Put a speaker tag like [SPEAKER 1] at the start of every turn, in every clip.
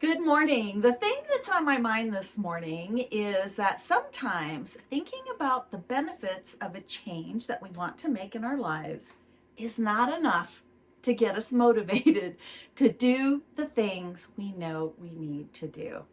[SPEAKER 1] Good morning. The thing that's on my mind this morning is that sometimes thinking about the benefits of a change that we want to make in our lives is not enough to get us motivated to do the things we know we need to do.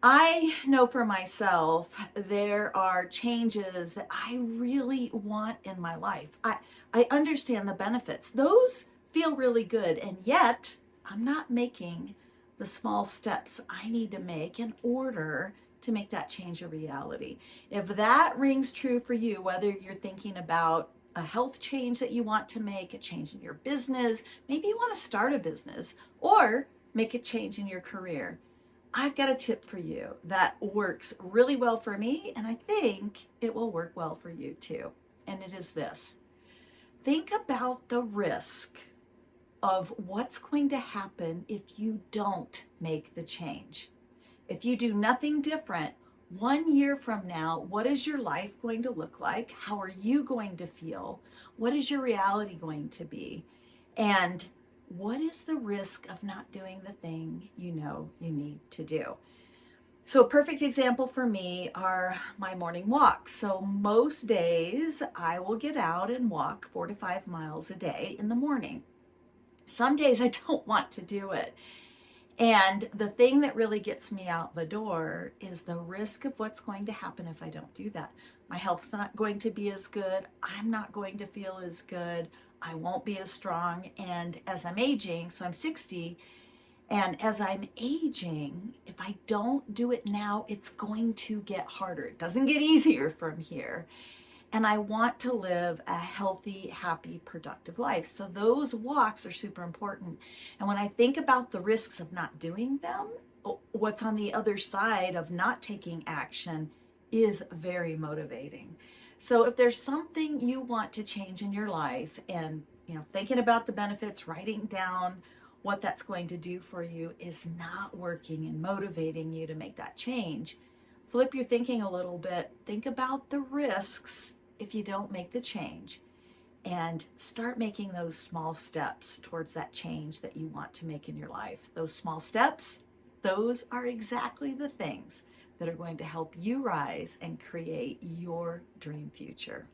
[SPEAKER 1] I know for myself, there are changes that I really want in my life. I, I understand the benefits. Those feel really good. And yet I'm not making the small steps I need to make in order to make that change a reality. If that rings true for you, whether you're thinking about a health change that you want to make, a change in your business, maybe you want to start a business or make a change in your career. I've got a tip for you that works really well for me, and I think it will work well for you too. And it is this. Think about the risk of what's going to happen if you don't make the change. If you do nothing different, one year from now, what is your life going to look like? How are you going to feel? What is your reality going to be? And what is the risk of not doing the thing you know you need to do? So a perfect example for me are my morning walks. So most days I will get out and walk four to five miles a day in the morning. Some days I don't want to do it. And the thing that really gets me out the door is the risk of what's going to happen if I don't do that. My health's not going to be as good. I'm not going to feel as good. I won't be as strong. And as I'm aging, so I'm 60, and as I'm aging, if I don't do it now, it's going to get harder. It doesn't get easier from here and I want to live a healthy, happy, productive life. So those walks are super important. And when I think about the risks of not doing them, what's on the other side of not taking action is very motivating. So if there's something you want to change in your life and you know thinking about the benefits, writing down what that's going to do for you is not working and motivating you to make that change, flip your thinking a little bit. Think about the risks if you don't make the change and start making those small steps towards that change that you want to make in your life. Those small steps, those are exactly the things that are going to help you rise and create your dream future.